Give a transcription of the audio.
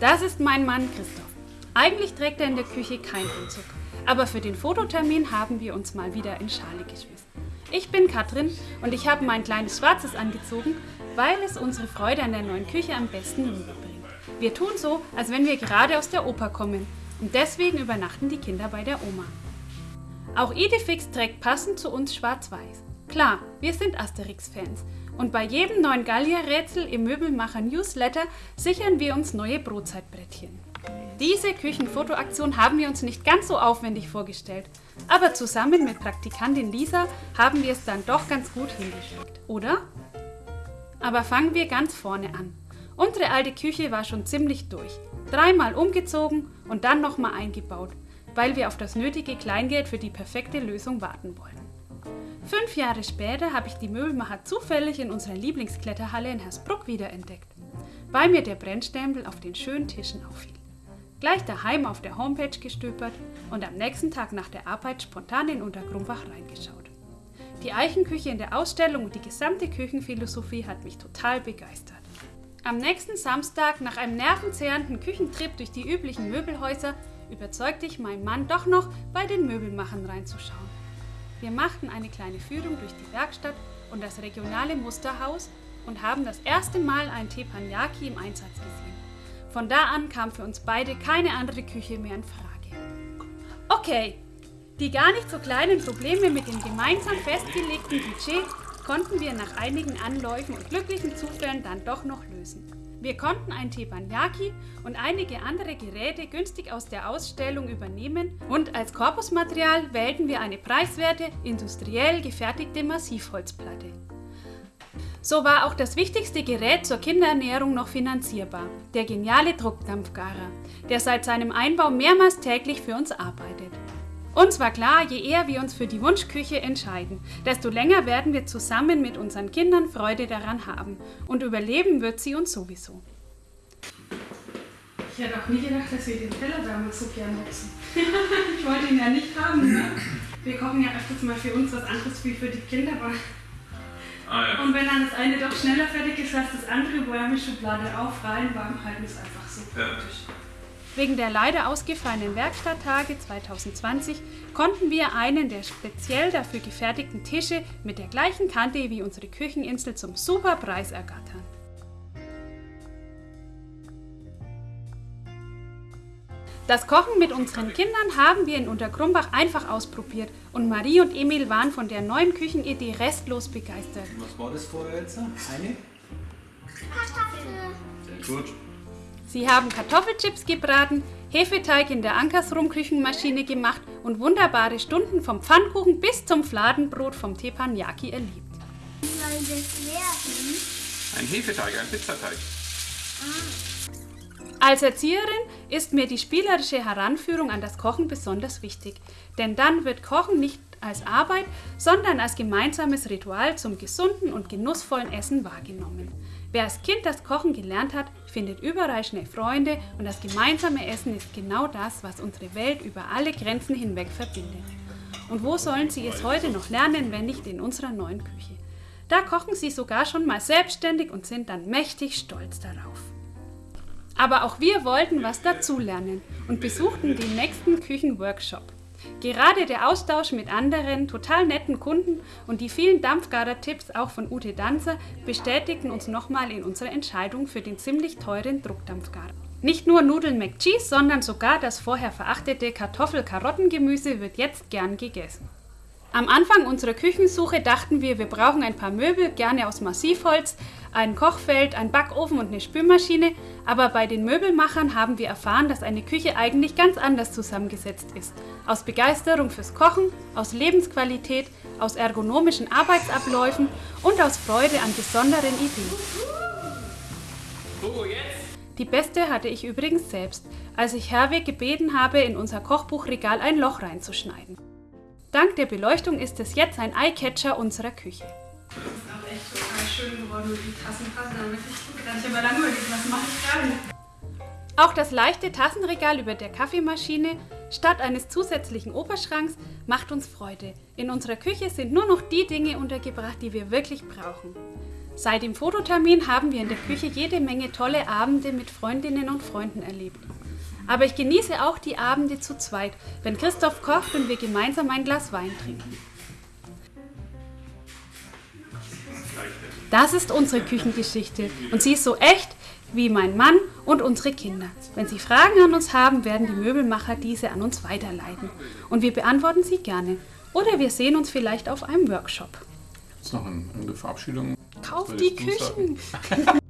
Das ist mein Mann Christoph. Eigentlich trägt er in der Küche keinen Anzug. Aber für den Fototermin haben wir uns mal wieder in Schale geschmissen. Ich bin Katrin und ich habe mein kleines Schwarzes angezogen, weil es unsere Freude an der neuen Küche am besten rüberbringt. Wir tun so, als wenn wir gerade aus der Oper kommen und deswegen übernachten die Kinder bei der Oma. Auch Idefix trägt passend zu uns schwarz-weiß. Klar, wir sind Asterix-Fans und bei jedem neuen Gallier-Rätsel im Möbelmacher-Newsletter sichern wir uns neue Brotzeitbrettchen. Diese Küchenfotoaktion haben wir uns nicht ganz so aufwendig vorgestellt, aber zusammen mit Praktikantin Lisa haben wir es dann doch ganz gut hingekriegt, oder? Aber fangen wir ganz vorne an. Unsere alte Küche war schon ziemlich durch. Dreimal umgezogen und dann nochmal eingebaut, weil wir auf das nötige Kleingeld für die perfekte Lösung warten wollen. Fünf Jahre später habe ich die Möbelmacher zufällig in unserer Lieblingskletterhalle in Hersbruck wiederentdeckt, weil mir der Brennstempel auf den schönen Tischen auffiel. Gleich daheim auf der Homepage gestöbert und am nächsten Tag nach der Arbeit spontan in Untergrumbach reingeschaut. Die Eichenküche in der Ausstellung und die gesamte Küchenphilosophie hat mich total begeistert. Am nächsten Samstag, nach einem nervenzehrenden Küchentrip durch die üblichen Möbelhäuser, überzeugte ich meinen Mann doch noch, bei den Möbelmachern reinzuschauen. Wir machten eine kleine Führung durch die Werkstatt und das regionale Musterhaus und haben das erste Mal einen Teppanyaki im Einsatz gesehen. Von da an kam für uns beide keine andere Küche mehr in Frage. Okay, die gar nicht so kleinen Probleme mit dem gemeinsam festgelegten Budget konnten wir nach einigen Anläufen und glücklichen Zufällen dann doch noch lösen. Wir konnten ein Teppanyaki und einige andere Geräte günstig aus der Ausstellung übernehmen und als Korpusmaterial wählten wir eine preiswerte, industriell gefertigte Massivholzplatte. So war auch das wichtigste Gerät zur Kinderernährung noch finanzierbar, der geniale Druckdampfgarer, der seit seinem Einbau mehrmals täglich für uns arbeitet. Uns war klar, je eher wir uns für die Wunschküche entscheiden, desto länger werden wir zusammen mit unseren Kindern Freude daran haben und überleben wird sie uns sowieso. Ich hätte auch nie gedacht, dass wir den Teller damals so gern nutzen. ich wollte ihn ja nicht haben. Ne? Wir kochen ja öfters mal für uns was anderes wie für die Kinder. Aber Ah, ja. Und wenn dann das eine doch schneller fertig ist als das andere, Wärmeschublade auf, rein, warm halten, ist einfach so praktisch. Wegen der leider ausgefallenen Werkstatttage 2020 konnten wir einen der speziell dafür gefertigten Tische mit der gleichen Kante wie unsere Kücheninsel zum super Preis ergattern. Das Kochen mit unseren Kindern haben wir in Untergrumbach einfach ausprobiert und Marie und Emil waren von der neuen Küchenidee restlos begeistert. Was war das vorher jetzt? Eine? Kartoffel. Sehr gut. Sie haben Kartoffelchips gebraten, Hefeteig in der Ankersrum-Küchenmaschine gemacht und wunderbare Stunden vom Pfannkuchen bis zum Fladenbrot vom Teppanyaki erlebt. Wie soll das werden? Ein Hefeteig, ein Pizzateig. Ah. Als Erzieherin ist mir die spielerische Heranführung an das Kochen besonders wichtig, denn dann wird Kochen nicht als Arbeit, sondern als gemeinsames Ritual zum gesunden und genussvollen Essen wahrgenommen. Wer als Kind das Kochen gelernt hat, findet überall schnell Freunde und das gemeinsame Essen ist genau das, was unsere Welt über alle Grenzen hinweg verbindet. Und wo sollen sie es heute noch lernen, wenn nicht in unserer neuen Küche? Da kochen sie sogar schon mal selbstständig und sind dann mächtig stolz darauf. Aber auch wir wollten was dazulernen und besuchten den nächsten Küchenworkshop. Gerade der Austausch mit anderen total netten Kunden und die vielen Dampfgarer-Tipps auch von Ute Danzer bestätigten uns nochmal in unserer Entscheidung für den ziemlich teuren Druckdampfgarer. Nicht nur Nudeln McCheese, sondern sogar das vorher verachtete Kartoffel-Karottengemüse wird jetzt gern gegessen. Am Anfang unserer Küchensuche dachten wir, wir brauchen ein paar Möbel, gerne aus Massivholz, ein Kochfeld, ein Backofen und eine Spülmaschine, aber bei den Möbelmachern haben wir erfahren, dass eine Küche eigentlich ganz anders zusammengesetzt ist. Aus Begeisterung fürs Kochen, aus Lebensqualität, aus ergonomischen Arbeitsabläufen und aus Freude an besonderen Ideen. Die beste hatte ich übrigens selbst, als ich Herweg gebeten habe, in unser Kochbuchregal ein Loch reinzuschneiden. Dank der Beleuchtung ist es jetzt ein Eyecatcher unserer Küche. Schön geworden und die Tassen passen da wirklich gut rein. Ich habe lange überlegt, was mache ich gerade? Auch das leichte Tassenregal über der Kaffeemaschine statt eines zusätzlichen Oberschranks macht uns Freude. In unserer Küche sind nur noch die Dinge untergebracht, die wir wirklich brauchen. Seit dem Fototermin haben wir in der Küche jede Menge tolle Abende mit Freundinnen und Freunden erlebt. Aber ich genieße auch die Abende zu zweit, wenn Christoph kocht und wir gemeinsam ein Glas Wein trinken. Das ist unsere Küchengeschichte und sie ist so echt wie mein Mann und unsere Kinder. Wenn Sie Fragen an uns haben, werden die Möbelmacher diese an uns weiterleiten und wir beantworten sie gerne. Oder wir sehen uns vielleicht auf einem Workshop. Jetzt noch eine Verabschiedung. Kauf die Küchen!